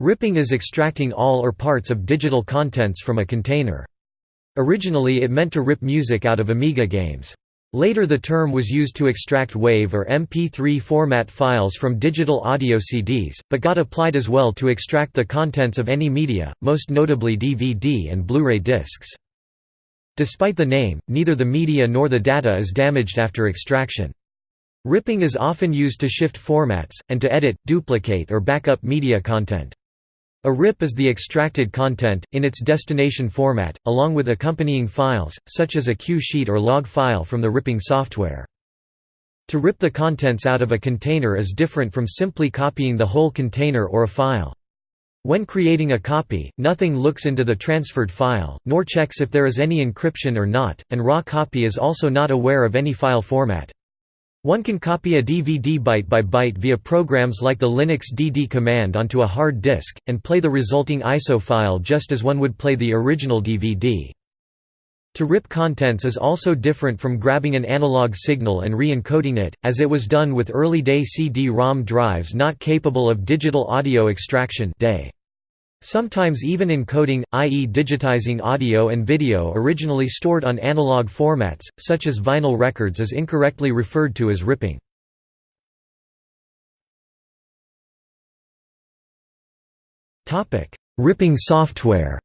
Ripping is extracting all or parts of digital contents from a container. Originally it meant to rip music out of Amiga games. Later the term was used to extract WAV or MP3 format files from digital audio CDs, but got applied as well to extract the contents of any media, most notably DVD and Blu-ray discs. Despite the name, neither the media nor the data is damaged after extraction. Ripping is often used to shift formats, and to edit, duplicate or back up media content. A RIP is the extracted content, in its destination format, along with accompanying files, such as a cue sheet or log file from the ripping software. To rip the contents out of a container is different from simply copying the whole container or a file. When creating a copy, nothing looks into the transferred file, nor checks if there is any encryption or not, and raw copy is also not aware of any file format. One can copy a DVD byte by byte via programs like the Linux DD command onto a hard disk, and play the resulting ISO file just as one would play the original DVD. To rip contents is also different from grabbing an analog signal and re-encoding it, as it was done with early-day CD-ROM drives not capable of digital audio extraction day. Sometimes even encoding, i.e. digitizing audio and video originally stored on analog formats, such as vinyl records is incorrectly referred to as ripping. ripping software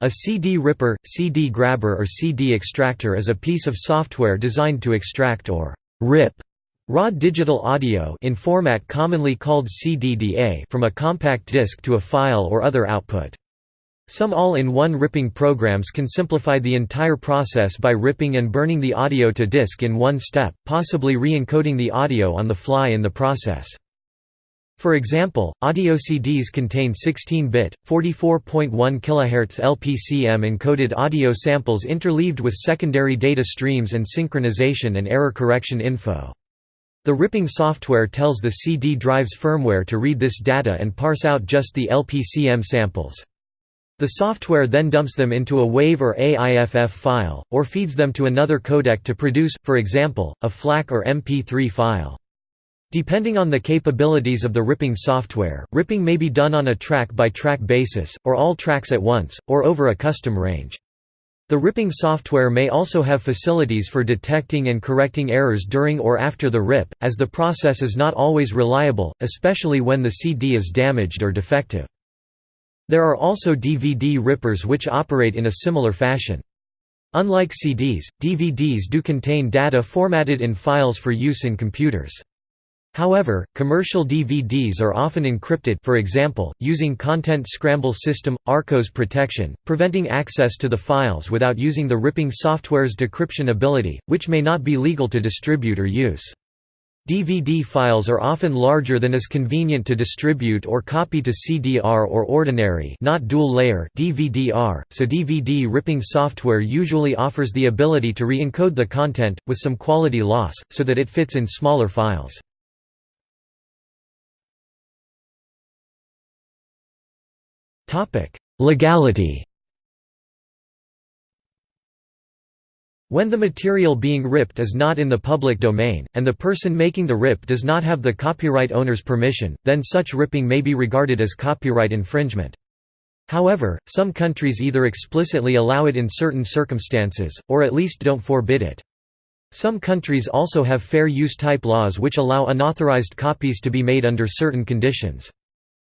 A CD ripper, CD grabber or CD extractor is a piece of software designed to extract or «rip» Raw digital audio in format commonly called CDDA from a compact disc to a file or other output. Some all-in-one ripping programs can simplify the entire process by ripping and burning the audio to disk in one step, possibly re-encoding the audio on the fly in the process. For example, audio CDs contain 16-bit, 44.1 kHz LPCM encoded audio samples interleaved with secondary data streams and synchronization and error correction info. The ripping software tells the CD drive's firmware to read this data and parse out just the LPCM samples. The software then dumps them into a WAV or AIFF file, or feeds them to another codec to produce, for example, a FLAC or MP3 file. Depending on the capabilities of the ripping software, ripping may be done on a track-by-track -track basis, or all tracks at once, or over a custom range. The ripping software may also have facilities for detecting and correcting errors during or after the rip, as the process is not always reliable, especially when the CD is damaged or defective. There are also DVD rippers which operate in a similar fashion. Unlike CDs, DVDs do contain data formatted in files for use in computers. However, commercial DVDs are often encrypted for example, using Content Scramble System, ARccOS protection, preventing access to the files without using the ripping software's decryption ability, which may not be legal to distribute or use. DVD files are often larger than is convenient to distribute or copy to CDR or ordinary not dual-layer DVD-R, so DVD ripping software usually offers the ability to re-encode the content, with some quality loss, so that it fits in smaller files. Legality When the material being ripped is not in the public domain, and the person making the rip does not have the copyright owner's permission, then such ripping may be regarded as copyright infringement. However, some countries either explicitly allow it in certain circumstances, or at least don't forbid it. Some countries also have fair use type laws which allow unauthorized copies to be made under certain conditions.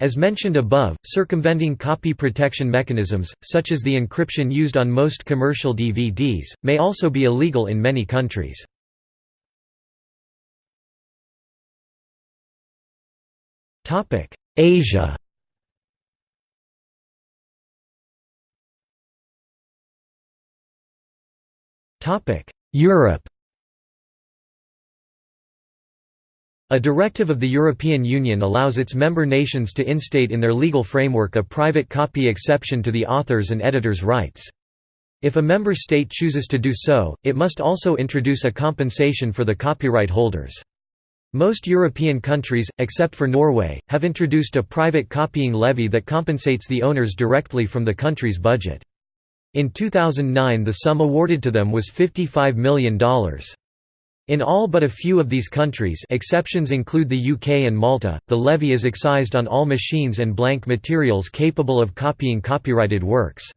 As mentioned above, circumventing copy protection mechanisms, such as the encryption used on most commercial DVDs, may also be illegal in many countries. Asia Europe A directive of the European Union allows its member nations to instate in their legal framework a private copy exception to the author's and editor's rights. If a member state chooses to do so, it must also introduce a compensation for the copyright holders. Most European countries, except for Norway, have introduced a private copying levy that compensates the owners directly from the country's budget. In 2009 the sum awarded to them was $55 million. In all but a few of these countries exceptions include the UK and Malta, the levy is excised on all machines and blank materials capable of copying copyrighted works.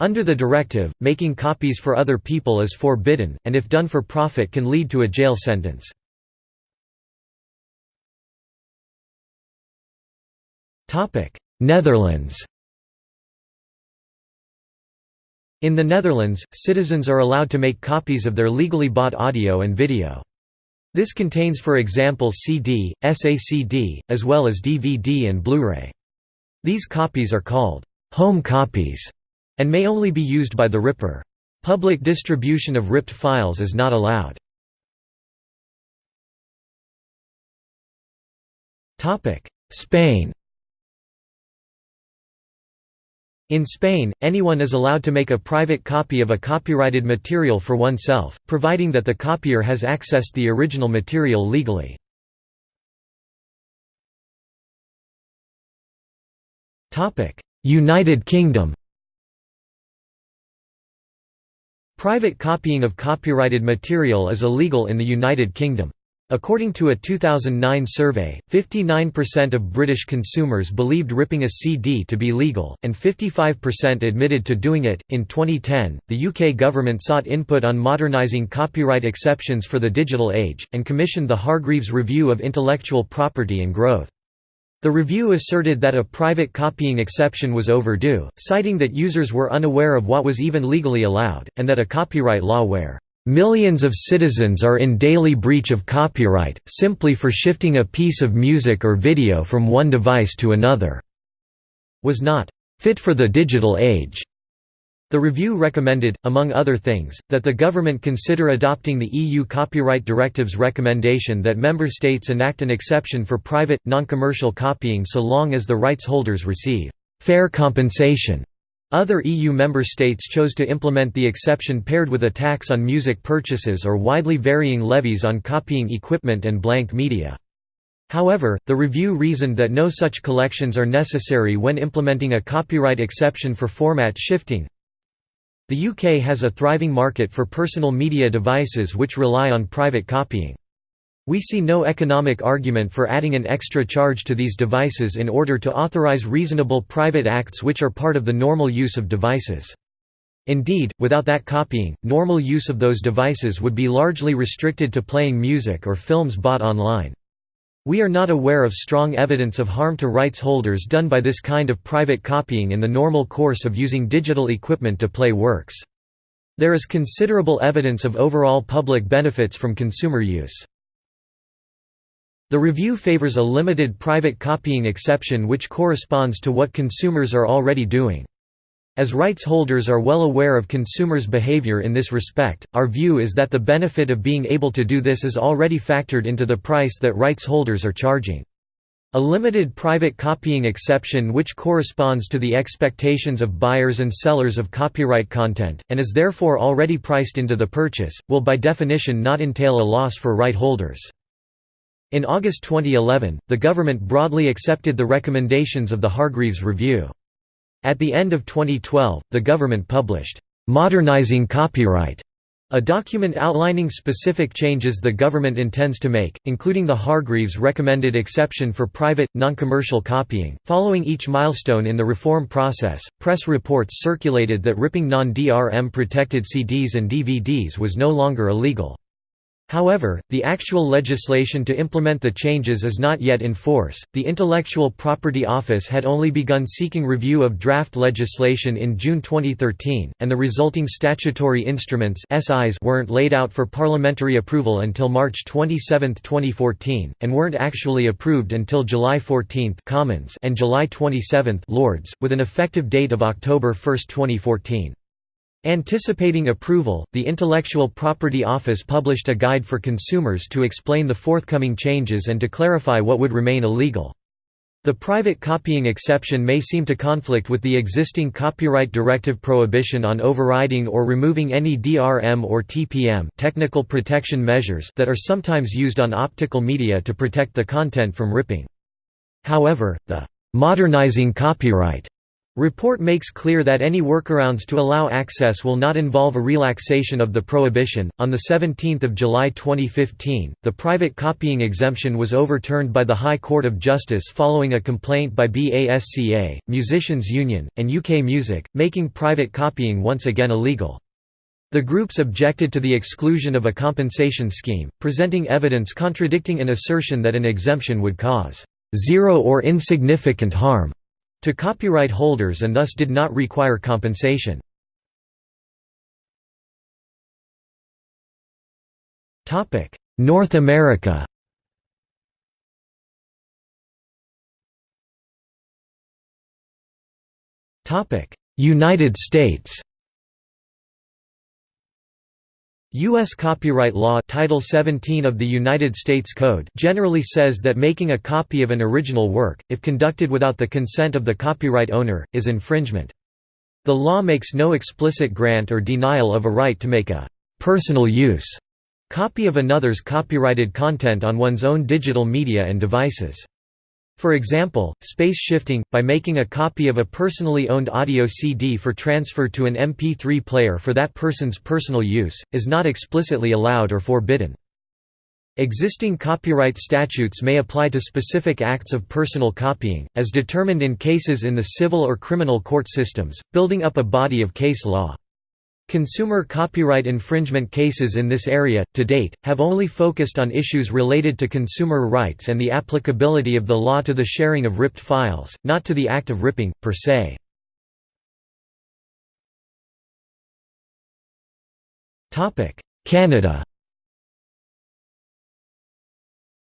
Under the directive, making copies for other people is forbidden, and if done for profit can lead to a jail sentence. Netherlands In the Netherlands, citizens are allowed to make copies of their legally bought audio and video. This contains for example CD, SACD, as well as DVD and Blu-ray. These copies are called home copies and may only be used by the ripper. Public distribution of ripped files is not allowed. Spain In Spain, anyone is allowed to make a private copy of a copyrighted material for oneself, providing that the copier has accessed the original material legally. United Kingdom Private copying of copyrighted material is illegal in the United Kingdom. According to a 2009 survey, 59% of British consumers believed ripping a CD to be legal, and 55% admitted to doing it. In 2010, the UK government sought input on modernising copyright exceptions for the digital age, and commissioned the Hargreaves Review of Intellectual Property and Growth. The review asserted that a private copying exception was overdue, citing that users were unaware of what was even legally allowed, and that a copyright law where Millions of citizens are in daily breach of copyright, simply for shifting a piece of music or video from one device to another. Was not fit for the digital age. The review recommended, among other things, that the government consider adopting the EU Copyright Directive's recommendation that member states enact an exception for private, non-commercial copying so long as the rights holders receive fair compensation other EU member states chose to implement the exception paired with a tax on music purchases or widely varying levies on copying equipment and blank media. However, the review reasoned that no such collections are necessary when implementing a copyright exception for format shifting. The UK has a thriving market for personal media devices which rely on private copying. We see no economic argument for adding an extra charge to these devices in order to authorize reasonable private acts which are part of the normal use of devices. Indeed, without that copying, normal use of those devices would be largely restricted to playing music or films bought online. We are not aware of strong evidence of harm to rights holders done by this kind of private copying in the normal course of using digital equipment to play works. There is considerable evidence of overall public benefits from consumer use. The review favors a limited private copying exception which corresponds to what consumers are already doing. As rights holders are well aware of consumers' behavior in this respect, our view is that the benefit of being able to do this is already factored into the price that rights holders are charging. A limited private copying exception which corresponds to the expectations of buyers and sellers of copyright content, and is therefore already priced into the purchase, will by definition not entail a loss for right holders. In August 2011, the government broadly accepted the recommendations of the Hargreaves Review. At the end of 2012, the government published, "'Modernizing Copyright' a document outlining specific changes the government intends to make, including the Hargreaves recommended exception for private, non-commercial copying. Following each milestone in the reform process, press reports circulated that ripping non-DRM protected CDs and DVDs was no longer illegal. However, the actual legislation to implement the changes is not yet in force. The Intellectual Property Office had only begun seeking review of draft legislation in June 2013, and the resulting statutory instruments (SIs) weren't laid out for parliamentary approval until March 27, 2014, and weren't actually approved until July 14 Commons and July 27 Lords, with an effective date of October 1, 2014. Anticipating approval, the Intellectual Property Office published a guide for consumers to explain the forthcoming changes and to clarify what would remain illegal. The private copying exception may seem to conflict with the existing copyright directive prohibition on overriding or removing any DRM or TPM technical protection measures that are sometimes used on optical media to protect the content from ripping. However, the «modernizing copyright» Report makes clear that any workarounds to allow access will not involve a relaxation of the prohibition. On the 17th of July 2015, the private copying exemption was overturned by the High Court of Justice following a complaint by BASCA, Musicians Union, and UK Music, making private copying once again illegal. The groups objected to the exclusion of a compensation scheme, presenting evidence contradicting an assertion that an exemption would cause zero or insignificant harm to copyright holders and thus did not require compensation. North America United States U.S. copyright law Title 17 of the United States Code generally says that making a copy of an original work, if conducted without the consent of the copyright owner, is infringement. The law makes no explicit grant or denial of a right to make a «personal use» copy of another's copyrighted content on one's own digital media and devices. For example, space shifting, by making a copy of a personally owned audio CD for transfer to an MP3 player for that person's personal use, is not explicitly allowed or forbidden. Existing copyright statutes may apply to specific acts of personal copying, as determined in cases in the civil or criminal court systems, building up a body of case law. Consumer copyright infringement cases in this area, to date, have only focused on issues related to consumer rights and the applicability of the law to the sharing of ripped files, not to the act of ripping, per se. Canada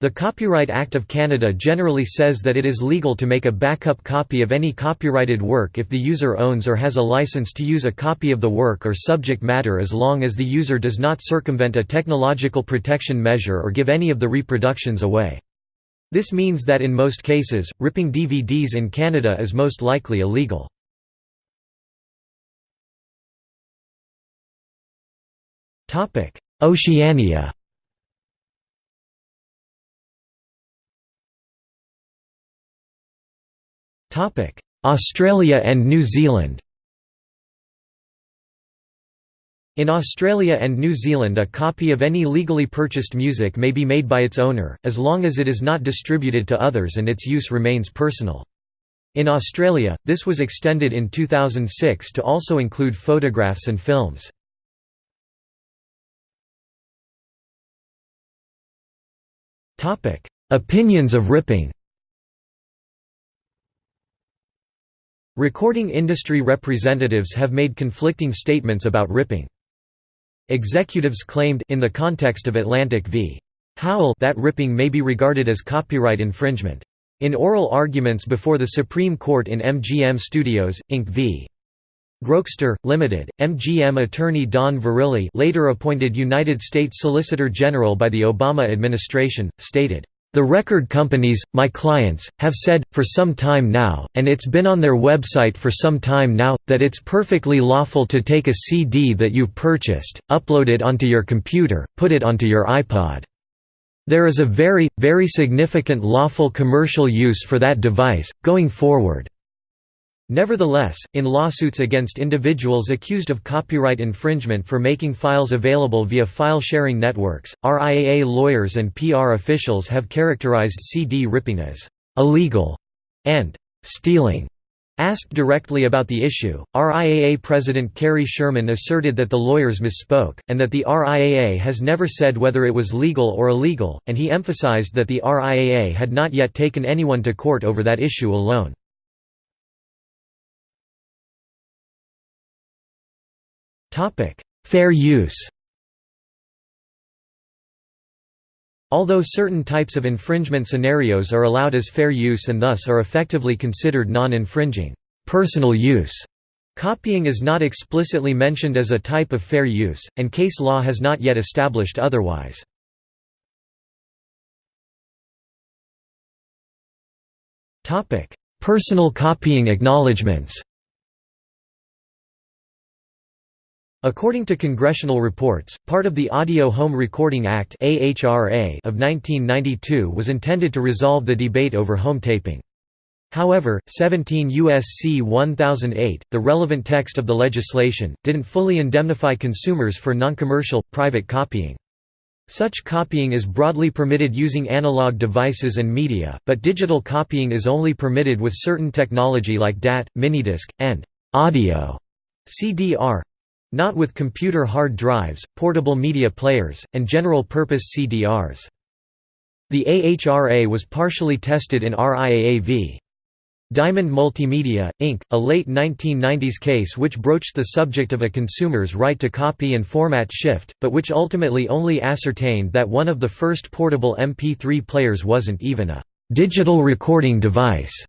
The Copyright Act of Canada generally says that it is legal to make a backup copy of any copyrighted work if the user owns or has a license to use a copy of the work or subject matter as long as the user does not circumvent a technological protection measure or give any of the reproductions away. This means that in most cases, ripping DVDs in Canada is most likely illegal. Oceania Australia and New Zealand In Australia and New Zealand a copy of any legally purchased music may be made by its owner, as long as it is not distributed to others and its use remains personal. In Australia, this was extended in 2006 to also include photographs and films. Opinions of ripping Recording industry representatives have made conflicting statements about ripping. Executives claimed in the context of Atlantic v. Howell that ripping may be regarded as copyright infringement. In oral arguments before the Supreme Court in MGM Studios, Inc. v. Grokster, Limited, MGM attorney Don Verrilli later appointed United States Solicitor General by the Obama administration, stated, the record companies, my clients, have said, for some time now, and it's been on their website for some time now, that it's perfectly lawful to take a CD that you've purchased, upload it onto your computer, put it onto your iPod. There is a very, very significant lawful commercial use for that device, going forward. Nevertheless, in lawsuits against individuals accused of copyright infringement for making files available via file-sharing networks, RIAA lawyers and PR officials have characterized CD ripping as «illegal» and «stealing». Asked directly about the issue, RIAA President Cary Sherman asserted that the lawyers misspoke, and that the RIAA has never said whether it was legal or illegal, and he emphasized that the RIAA had not yet taken anyone to court over that issue alone. Fair use. Although certain types of infringement scenarios are allowed as fair use and thus are effectively considered non-infringing personal use, copying is not explicitly mentioned as a type of fair use, and case law has not yet established otherwise. Personal copying acknowledgements According to congressional reports, part of the Audio Home Recording Act of 1992 was intended to resolve the debate over home taping. However, 17 U.S.C. 1008, the relevant text of the legislation, didn't fully indemnify consumers for noncommercial, private copying. Such copying is broadly permitted using analog devices and media, but digital copying is only permitted with certain technology like DAT, minidisc, and audio CDR not with computer hard drives, portable media players, and general-purpose CDRs. The AHRA was partially tested in RIAA v. Diamond Multimedia, Inc., a late 1990s case which broached the subject of a consumer's right to copy and format shift, but which ultimately only ascertained that one of the first portable MP3 players wasn't even a «digital recording device»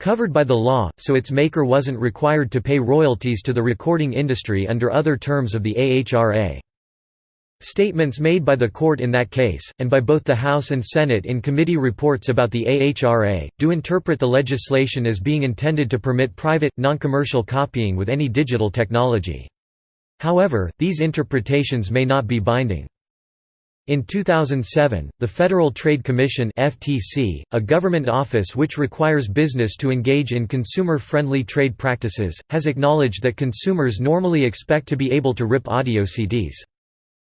covered by the law, so its maker wasn't required to pay royalties to the recording industry under other terms of the AHRA. Statements made by the court in that case, and by both the House and Senate in committee reports about the AHRA, do interpret the legislation as being intended to permit private, non-commercial copying with any digital technology. However, these interpretations may not be binding. In 2007, the Federal Trade Commission (FTC), a government office which requires business to engage in consumer-friendly trade practices, has acknowledged that consumers normally expect to be able to rip audio CDs.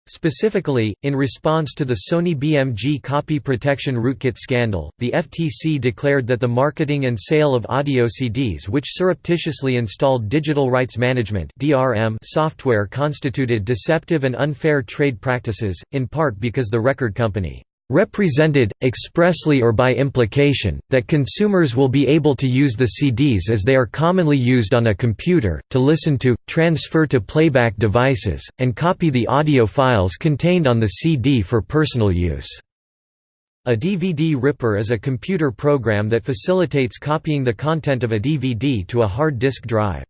Specifically, in response to the Sony BMG copy protection rootkit scandal, the FTC declared that the marketing and sale of audio CDs which surreptitiously installed digital rights management software constituted deceptive and unfair trade practices, in part because the record company represented, expressly or by implication, that consumers will be able to use the CDs as they are commonly used on a computer, to listen to, transfer to playback devices, and copy the audio files contained on the CD for personal use. A DVD ripper is a computer program that facilitates copying the content of a DVD to a hard disk drive.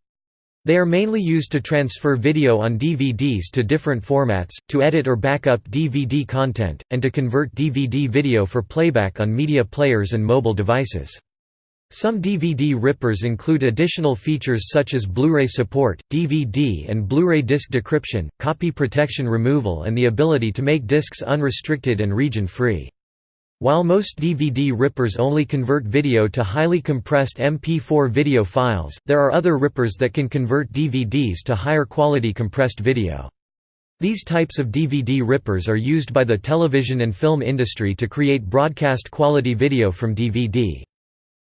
They are mainly used to transfer video on DVDs to different formats, to edit or back up DVD content, and to convert DVD video for playback on media players and mobile devices. Some DVD rippers include additional features such as Blu-ray support, DVD and Blu-ray disc decryption, copy protection removal and the ability to make discs unrestricted and region-free. While most DVD rippers only convert video to highly compressed MP4 video files, there are other rippers that can convert DVDs to higher quality compressed video. These types of DVD rippers are used by the television and film industry to create broadcast quality video from DVD.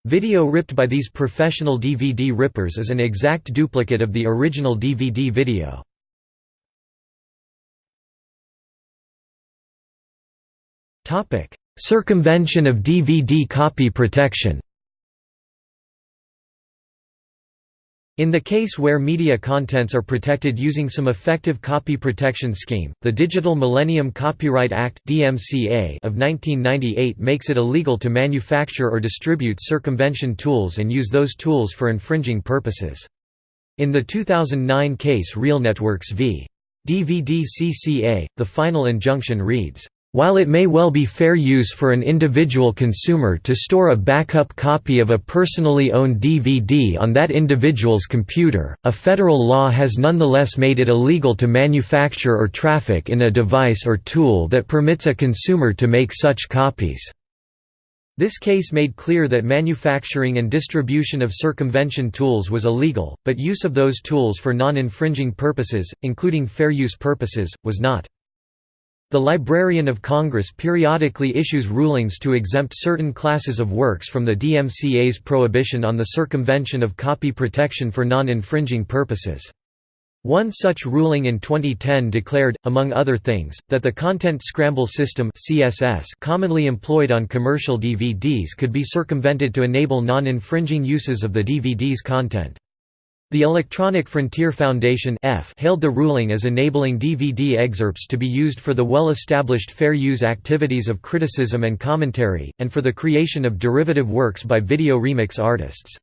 Video ripped by these professional DVD rippers is an exact duplicate of the original DVD video. Topic: Circumvention of DVD copy protection In the case where media contents are protected using some effective copy protection scheme, the Digital Millennium Copyright Act of 1998 makes it illegal to manufacture or distribute circumvention tools and use those tools for infringing purposes. In the 2009 case RealNetworks v. DVD CCA, the final injunction reads, while it may well be fair use for an individual consumer to store a backup copy of a personally owned DVD on that individual's computer, a federal law has nonetheless made it illegal to manufacture or traffic in a device or tool that permits a consumer to make such copies. This case made clear that manufacturing and distribution of circumvention tools was illegal, but use of those tools for non-infringing purposes, including fair use purposes, was not. The Librarian of Congress periodically issues rulings to exempt certain classes of works from the DMCA's prohibition on the circumvention of copy protection for non-infringing purposes. One such ruling in 2010 declared, among other things, that the Content Scramble System CSS commonly employed on commercial DVDs could be circumvented to enable non-infringing uses of the DVD's content. The Electronic Frontier Foundation hailed the ruling as enabling DVD excerpts to be used for the well-established fair use activities of criticism and commentary, and for the creation of derivative works by video remix artists.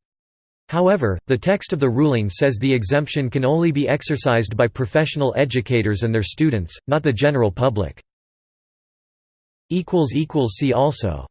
However, the text of the ruling says the exemption can only be exercised by professional educators and their students, not the general public. See also